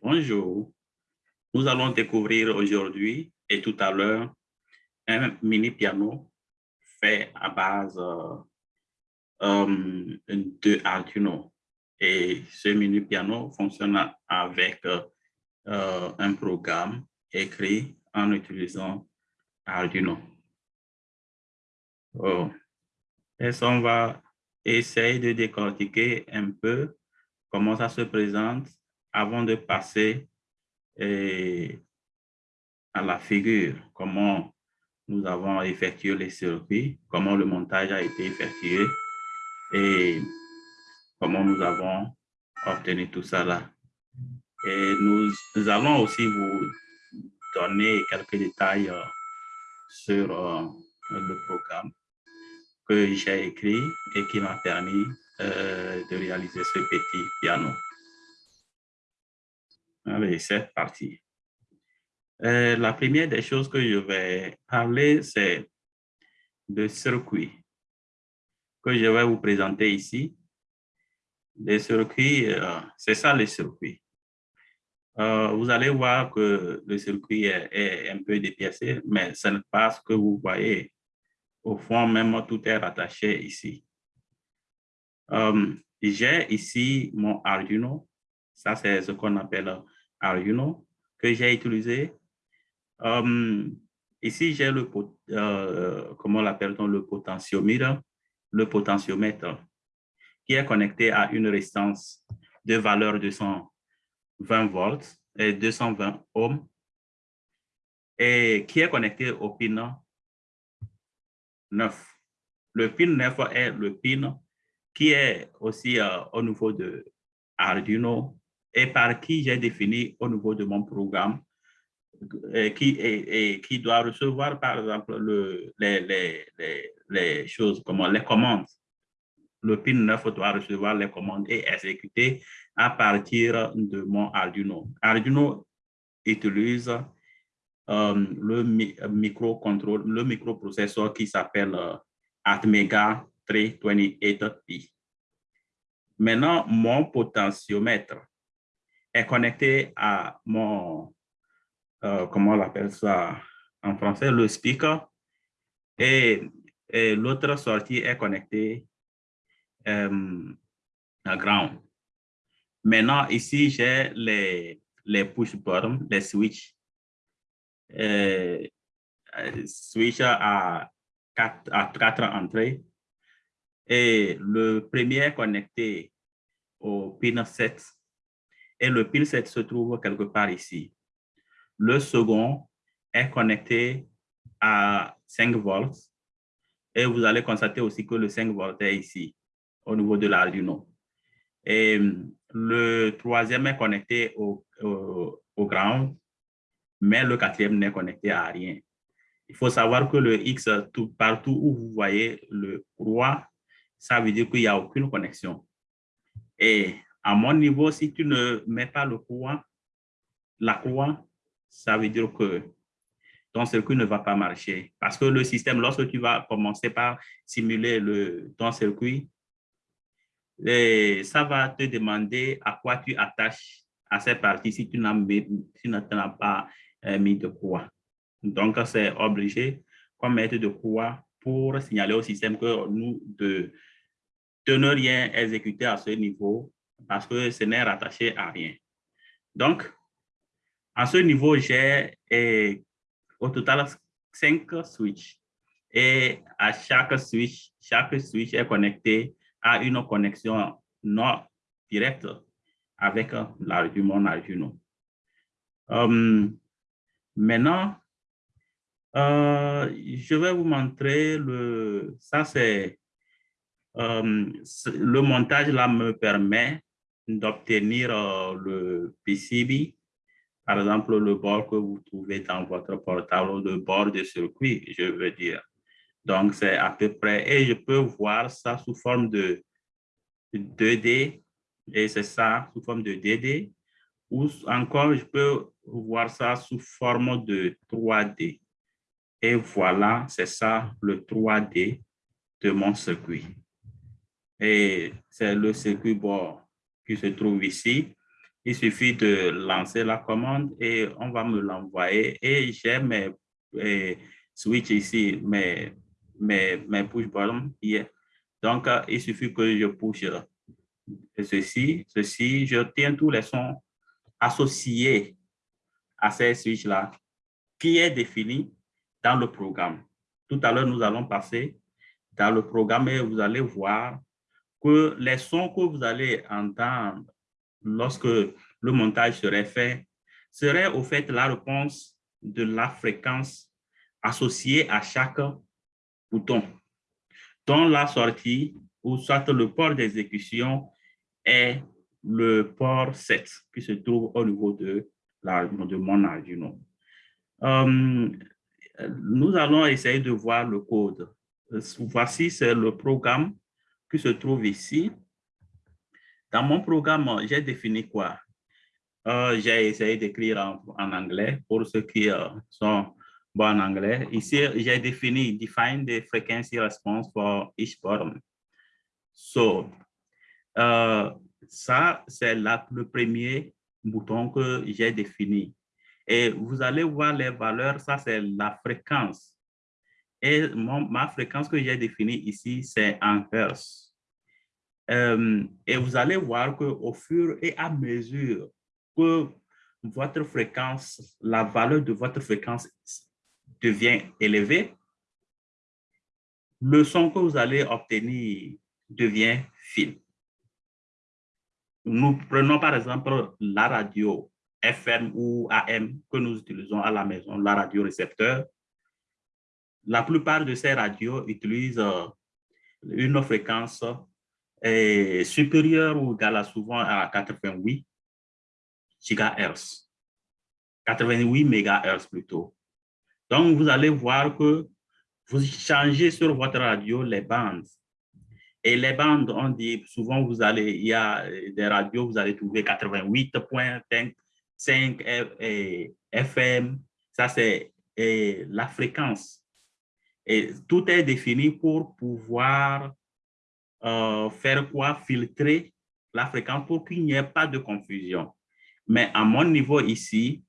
Bonjour. Nous allons découvrir aujourd'hui et tout à l'heure un mini piano fait à base euh, euh, de Arduino. Et ce mini piano fonctionne avec euh, un programme écrit en utilisant Arduino. Oh. Et on va essayer de décortiquer un peu comment ça se présente avant de passer eh, à la figure, comment nous avons effectué les circuits, comment le montage a été effectué et comment nous avons obtenu tout ça là. Et nous, allons aussi vous donner quelques détails euh, sur euh, le programme que j'ai écrit et qui m'a permis euh, de réaliser ce petit piano. Allez, c'est parti. Euh, la première des choses que je vais parler, c'est de circuits que je vais vous présenter ici. Les circuits, euh, c'est ça les circuits. Euh, vous allez voir que le circuit est, un peu dépiacé, mais ce n'est pas ce que vous voyez. Au fond, même tout est rattaché ici. J'ai ici mon Arduino. Ça, c'est ce qu'on appelle Arduino que j'ai utilisé. Um, ici, j'ai le, euh, l'appelle-t-on, le potentiomètre, qui est connecté à une résistance de valeur de 120 volts et 220 ohms et qui est connecté au pin 9. Le pin 9 est le pin qui est aussi euh, au niveau de Arduino et par qui j'ai défini au niveau de mon programme et qui, doit recevoir, par exemple, le, les, les, les, choses, comment, les commandes. Le PIN 9 doit recevoir les commandes et exécuter à partir de mon Arduino. Arduino utilise euh, le microcontrôle, le microprocesseur qui s'appelle euh, Atmega 328P. Maintenant, mon potentiomètre connecté à mon, euh, comment on appelle ça en français, le speaker. Et, l'autre sortie est connectée euh, à ground. Maintenant, ici, j'ai les, les push button, les switch. Euh, switch à quatre, entrées. Et le premier connecté au pin 7 et le pin 7 se trouve quelque part ici. Le second est connecté à 5 volts et vous allez constater aussi que le 5 volts est ici, au niveau de l'Arduino. Et le troisième est connecté au, au, ground, mais le quatrième n'est connecté à rien. Il faut savoir que le X, tout, partout où vous voyez le roi, ça veut dire qu'il n'y a aucune connexion. Et à mon niveau, si tu ne mets pas le croix, la croix, ça veut dire que ton circuit ne va pas marcher. Parce que le système, lorsque tu vas commencer par simuler le, ton circuit, ça va te demander à quoi tu attaches à cette partie si tu n'as pas euh, mis de croix. Donc, c'est obligé qu'on mette de croix pour signaler au système que nous, de, de ne rien exécuter à ce niveau parce que ce n'est rattaché à rien. Donc, à ce niveau, j'ai au total cinq switches. Et à chaque switch, chaque switch est connecté à une connexion non directe avec l'argument Arduino. Um, maintenant, euh, je vais vous montrer le, ça c'est, um, le montage là me permet d'obtenir euh, le PCB, par exemple le bord que vous trouvez dans votre portable, le bord de circuit, je veux dire. Donc, c'est à peu près, et je peux voir ça sous forme de 2D, et c'est ça sous forme de DD, ou encore je peux voir ça sous forme de 3D. Et voilà, c'est ça le 3D de mon circuit. Et c'est le circuit bord qui se trouve ici. il suffit de lancer la commande et on va me l'envoyer. Et j'ai mes, switches ici, mes, mes, mes push button Donc, euh, il suffit que je push ceci, ceci, je tiens tous les sons associés à ces switches-là qui est défini dans le programme. Tout à l'heure, nous allons passer dans le programme et vous allez voir que les sons que vous allez entendre lorsque le montage serait fait serait au fait la réponse de la fréquence associée à chaque bouton, dont la sortie ou soit le port d'exécution est le port 7 qui se trouve au niveau de, la, de mon Arduino. Euh, nous allons essayer de voir le code. Voici, c'est le programme qui se trouve ici. Dans mon programme, j'ai défini quoi? Euh, j'ai essayé d'écrire en, anglais pour ceux qui euh, sont en anglais. Ici, j'ai défini define the frequency response for each button. So, euh, ça, c'est le premier bouton que j'ai défini. Et vous allez voir les valeurs, ça c'est la fréquence. Et ma fréquence que j'ai définie ici, c'est en Hertz. Euh, et vous allez voir qu'au fur et à mesure que votre fréquence, la valeur de votre fréquence devient élevée, le son que vous allez obtenir devient fin. Nous prenons par exemple la radio FM ou AM que nous utilisons à la maison, la radio récepteur. La plupart de ces radios utilisent euh, une fréquence euh, supérieure ou égale souvent à 88 GHz. 88 MHz plutôt. Donc, vous allez voir que vous changez sur votre radio les bandes. Et les bandes, on dit souvent, vous allez, il y a des radios, vous allez trouver 88.5 5 FM, ça c'est la fréquence. Et tout est défini pour pouvoir euh, faire quoi? Filtrer la fréquence pour qu'il n'y ait pas de confusion. Mais à mon niveau ici,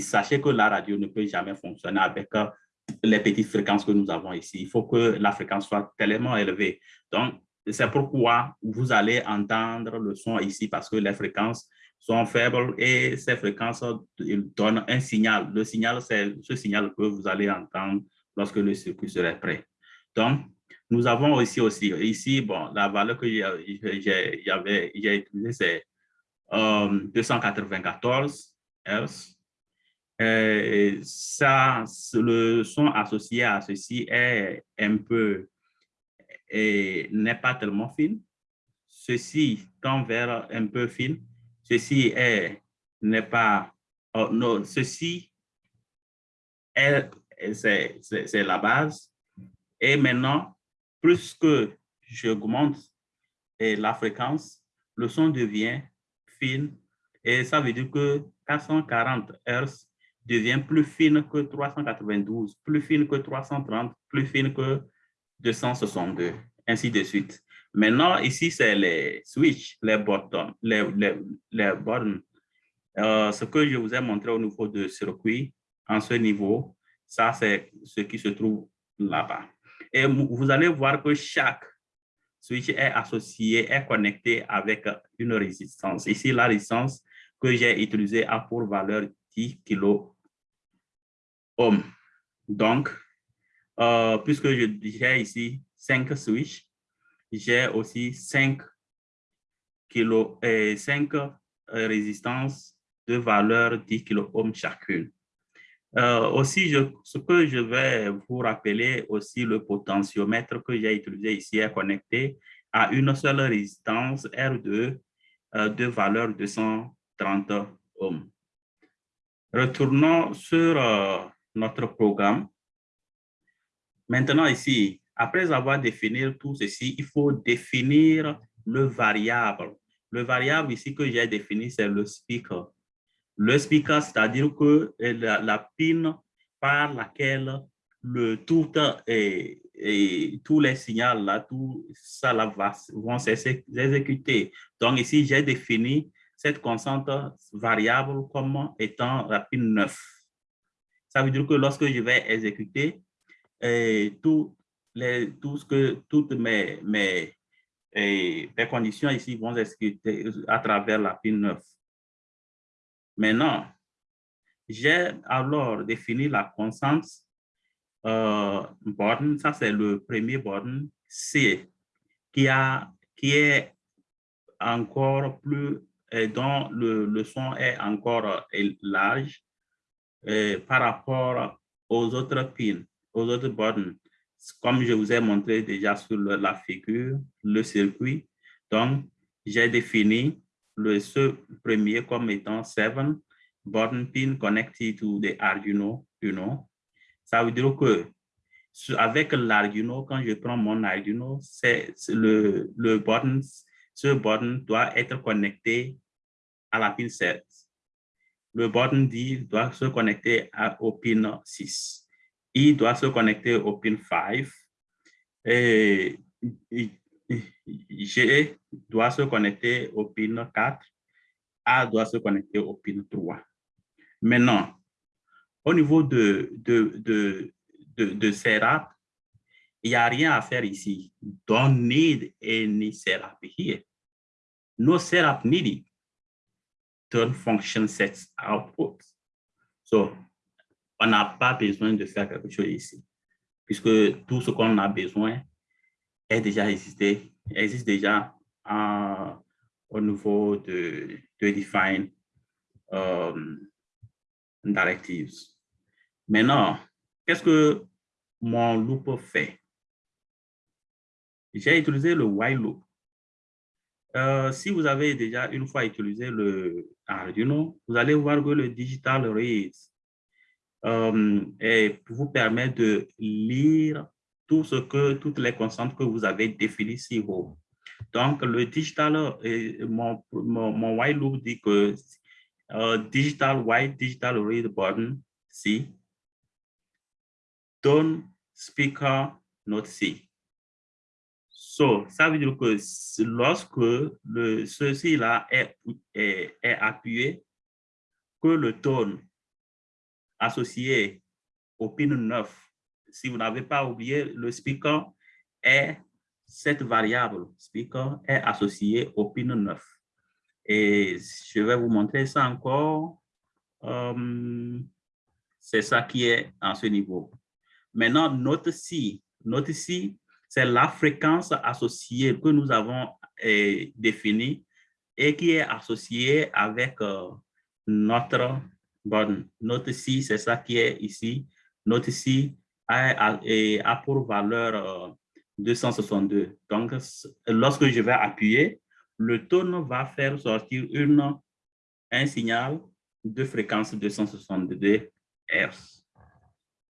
sachez que la radio ne peut jamais fonctionner avec euh, les petites fréquences que nous avons ici. Il faut que la fréquence soit tellement élevée. Donc, c'est pourquoi vous allez entendre le son ici parce que les fréquences sont faibles et ces fréquences donnent un signal. Le signal, c'est ce signal que vous allez entendre lorsque le circuit serait prêt. Donc, nous avons aussi, aussi ici, bon, la valeur que j'ai utilisée, c'est 294 euh, Hz. Et ça, le son associé à ceci est un peu, n'est pas tellement fin. Ceci tend vers un peu fin Ceci n'est pas, oh, non, ceci est, c'est la base. Et maintenant, plus que j'augmente la fréquence, le son devient fin et ça veut dire que 440 Hz devient plus fine que 392, plus fine que 330, plus fine que 262, ainsi de suite. Maintenant, ici, c'est les switches, les buttons. Euh, ce que je vous ai montré au niveau de circuit, en ce niveau, ça, c'est ce qui se trouve là-bas. Et vous allez voir que chaque switch est associé, est connecté avec une résistance. Ici, la résistance que j'ai utilisée a pour valeur 10 kilo. Donc, euh, puisque j'ai ici 5 switches, j'ai aussi 5 kilo et 5 euh, résistances de valeur 10 kilo chacune. Euh, aussi, ce que je vais vous rappeler aussi, le potentiomètre que j'ai utilisé ici est connecté à une seule résistance R2 euh, de valeur 230 ohms. Retournons sur notre programme. Maintenant ici, après avoir défini tout ceci, il faut définir le variable. Le variable ici que j'ai défini, c'est le speaker. Le speaker, c'est-à-dire que la, la, pin par laquelle le tout et, tous les signaux là, tout ça va, vont s'exécuter. Donc ici, j'ai défini cette constante variable comme étant la pin 9. Ça veut dire que lorsque je vais exécuter, tout, les, tout ce que, toutes mes, mes, mes conditions ici vont exécuter à travers la pin 9. Maintenant, j'ai alors défini la constante euh, borne, ça c'est le premier borne C, qui, a, qui est encore plus, dont le, le son est encore large par rapport aux autres pins, aux autres bornes. Comme je vous ai montré déjà sur la figure, le circuit. Donc, j'ai défini le premier comme étant 7 born pin connected to the Arduino Uno. Ça veut dire que avec l'Arduino, quand je prends mon Arduino, c'est le, le borne, ce borne doit être connecté à la pin 7 le button D doit se connecter au pin 6. I doit se connecter au pin 5. Et G doit se connecter au pin 4. A doit se connecter au pin 3. Maintenant, au niveau de, de, de, de, de il n'y a rien à faire ici. Don't need any setup here. No setup needed turn function sets output. So, on n'a pas besoin de faire quelque chose ici, puisque tout ce qu'on a besoin déjà existé, existe déjà au niveau de, de define um, directives. Maintenant, qu'est-ce que mon loop fait? J'ai utilisé le while loop euh, si vous avez déjà une fois utilisé le Arduino, vous allez voir que le digital read euh, vous permet de lire tout ce que, toutes les constantes que vous avez définies si haut. Donc, le digital, mon, mon, while loop dit que euh, digital white, digital read button, si, tone speaker, note C. So, ça veut dire que lorsque ceci-là est, est, est, appuyé, que le tone associé au pin 9, si vous n'avez pas oublié, le speaker est cette variable speaker est associée au pin 9. Et je vais vous montrer ça encore. Euh, c'est ça qui est en ce niveau. Maintenant, note ci, note ci, c'est la fréquence associée que nous avons eh, définie et qui est associée avec euh, notre bonne. Notre ci, c'est ça qui est ici. Notre ci a, a, pour valeur 262. Euh, Donc, lorsque je vais appuyer, le tone va faire sortir une, un signal de fréquence 262 Hz.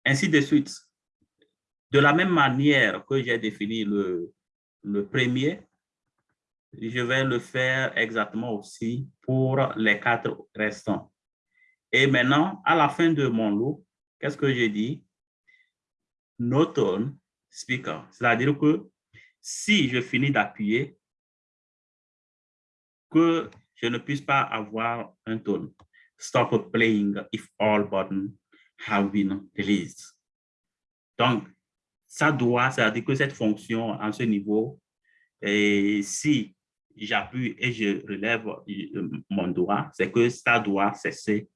Ainsi de suite. De la même manière que j'ai défini le, le premier, je vais le faire exactement aussi pour les quatre restants. Et maintenant, à la fin de mon lot, qu'est-ce que j'ai dit? No tone speaker. C'est-à-dire que si je finis d'appuyer, que je ne puisse pas avoir un tone. Stop playing if all buttons have been released. Donc, ça doit, c'est-à-dire que cette fonction en ce niveau, si j'appuie et je relève euh, mon doigt, c'est que ça doit cesser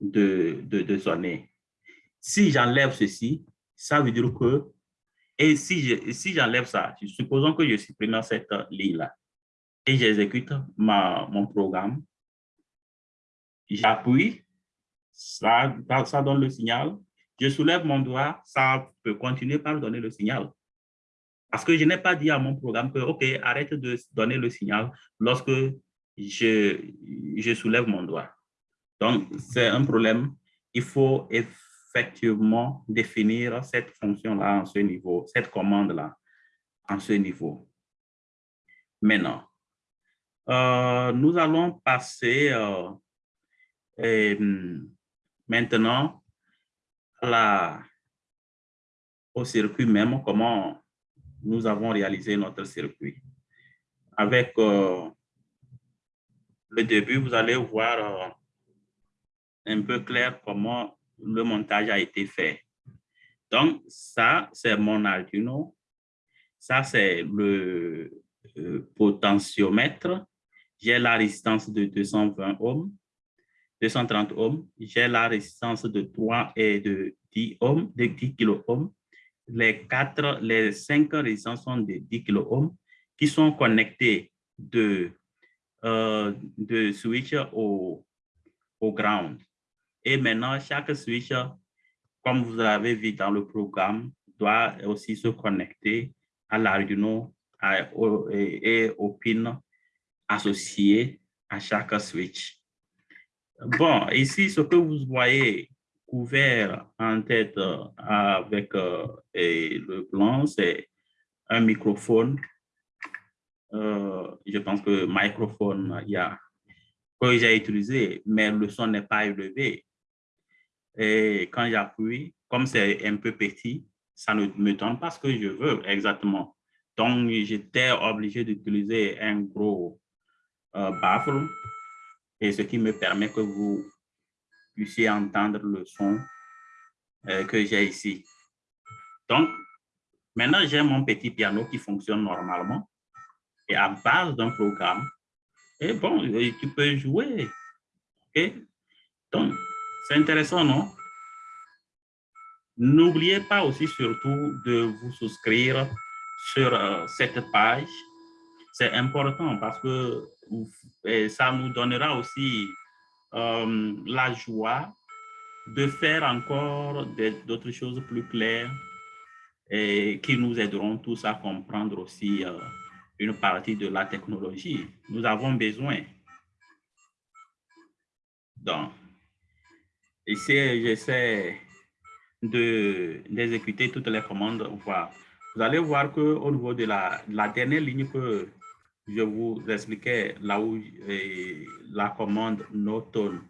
de, de sonner. Si j'enlève ceci, ça veut dire que, et si si j'enlève ça, supposons que je supprime cette ligne-là et j'exécute mon programme, j'appuie, ça, ça donne le signal, je soulève mon doigt, ça peut continuer par donner le signal. Parce que je n'ai pas dit à mon programme que, OK, arrête de donner le signal lorsque je, je soulève mon doigt. Donc, c'est un problème. Il faut effectivement définir cette fonction-là en ce niveau, cette commande-là en ce niveau. Maintenant, euh, nous allons passer euh, maintenant la, au circuit même, comment nous avons réalisé notre circuit. Avec, euh, le début, vous allez voir un peu clair comment le montage a été fait. Donc, ça, c'est mon Arduino. Ça, c'est le potentiomètre. J'ai la résistance de 220 ohms, 230 ohms. J'ai la résistance de 3 et de 10 ohms, de 10 kilo. Les quatre, les cinq résistances sont de 10 kilo qui sont connectés de, euh, de switch au, au ground. Et maintenant, chaque switch, comme vous l'avez vu dans le programme, doit aussi se connecter à l'Arduino et au pin associé à chaque switch. Bon, ici, ce que vous voyez couvert en tête avec euh, le blanc, c'est un microphone. Euh, je pense que microphone, il y a que j'ai utilisé, mais le son n'est pas élevé. Et quand j'appuie, comme c'est un peu petit, ça ne me donne pas ce que je veux exactement. Donc, j'étais obligé d'utiliser un gros euh, baffle, et ce qui me permet que vous puissiez entendre le son euh, que j'ai ici. Donc, maintenant, j'ai mon petit piano qui fonctionne normalement, et à base d'un programme, et bon, tu peux jouer. OK? Donc, c'est intéressant, non? N'oubliez pas aussi surtout de vous souscrire sur euh, cette page. C'est important parce que ça nous donnera aussi euh, la joie de faire encore d'autres choses plus claires et qui nous aideront tous à comprendre aussi euh, une partie de la technologie. Nous avons besoin. Donc, ici, j'essaie d'exécuter toutes les commandes. Vous allez voir qu'au niveau de la, dernière ligne que je vous expliquais, là où la commande tone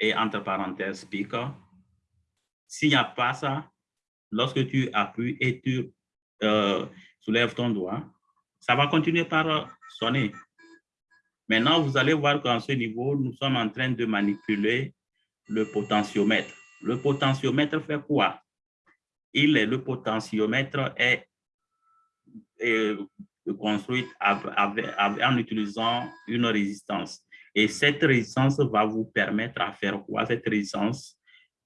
et entre parenthèses speaker, s'il n'y a pas ça, lorsque tu appuies et tu euh, soulèves ton doigt, ça va continuer par sonner. Maintenant, vous allez voir qu'en ce niveau, nous sommes en train de manipuler le potentiomètre. Le potentiomètre fait quoi? Il le potentiomètre est, construit en utilisant une résistance. Et cette résistance va vous permettre à faire quoi? Cette résistance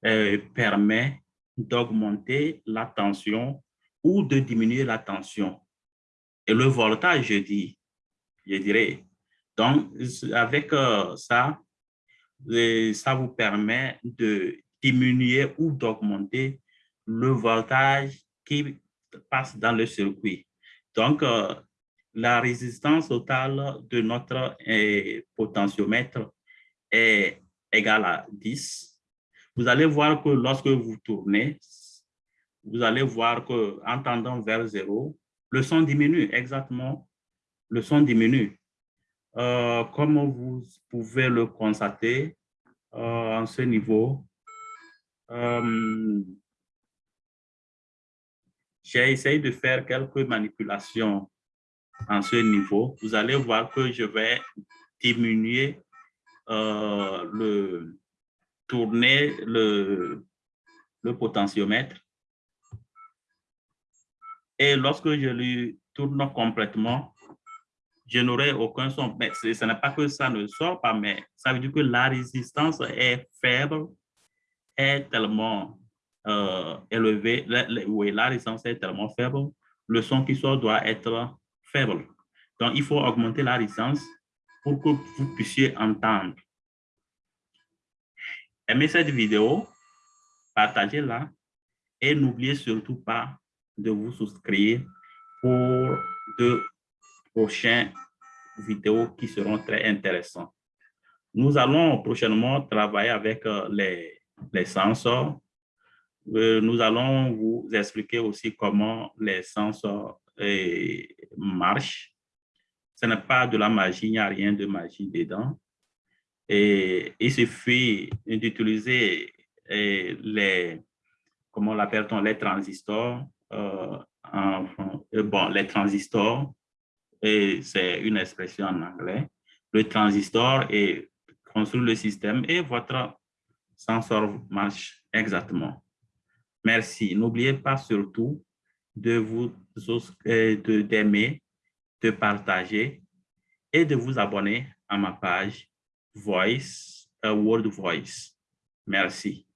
euh, permet d'augmenter la tension ou de diminuer la tension. Et le voltage, je dis, je dirais. Donc, avec euh, ça, ça vous permet de diminuer ou d'augmenter le voltage qui passe dans le circuit. Donc, euh, la résistance totale de notre euh, potentiomètre est égale à 10. Vous allez voir que lorsque vous tournez, vous allez voir qu'en tendant vers 0, le son diminue, exactement, le son diminue. Euh, comme vous pouvez le constater euh, en ce niveau, euh, j'ai essayé de faire quelques manipulations en ce niveau. Vous allez voir que je vais diminuer le tourner le, le potentiomètre et lorsque je lui tourne complètement, je n'aurai aucun son. Mais ce n'est pas que ça ne sort pas, mais ça veut dire que la résistance est faible, est tellement euh, élevée. oui, la résistance est tellement faible, le son qui sort doit être faible. Donc, il faut augmenter la résistance pour que vous puissiez entendre. Aimez cette vidéo, partagez-la et n'oubliez surtout pas de vous souscrire pour de prochaines vidéos qui seront très intéressantes. Nous allons prochainement travailler avec euh, les, les sensors. Euh, nous allons vous expliquer aussi comment les sensors euh, marchent. Ce n'est pas de la magie, il n'y a rien de magie dedans. Et il suffit d'utiliser les, comment l'appelle-t-on, les transistors bon, les transistors, et c'est une expression en anglais. le transistor et construire le système et votre sensor marche exactement. Merci. N'oubliez pas surtout de vous euh, d'aimer, de, partager et de vous abonner à ma page Voice, World Voice. Merci.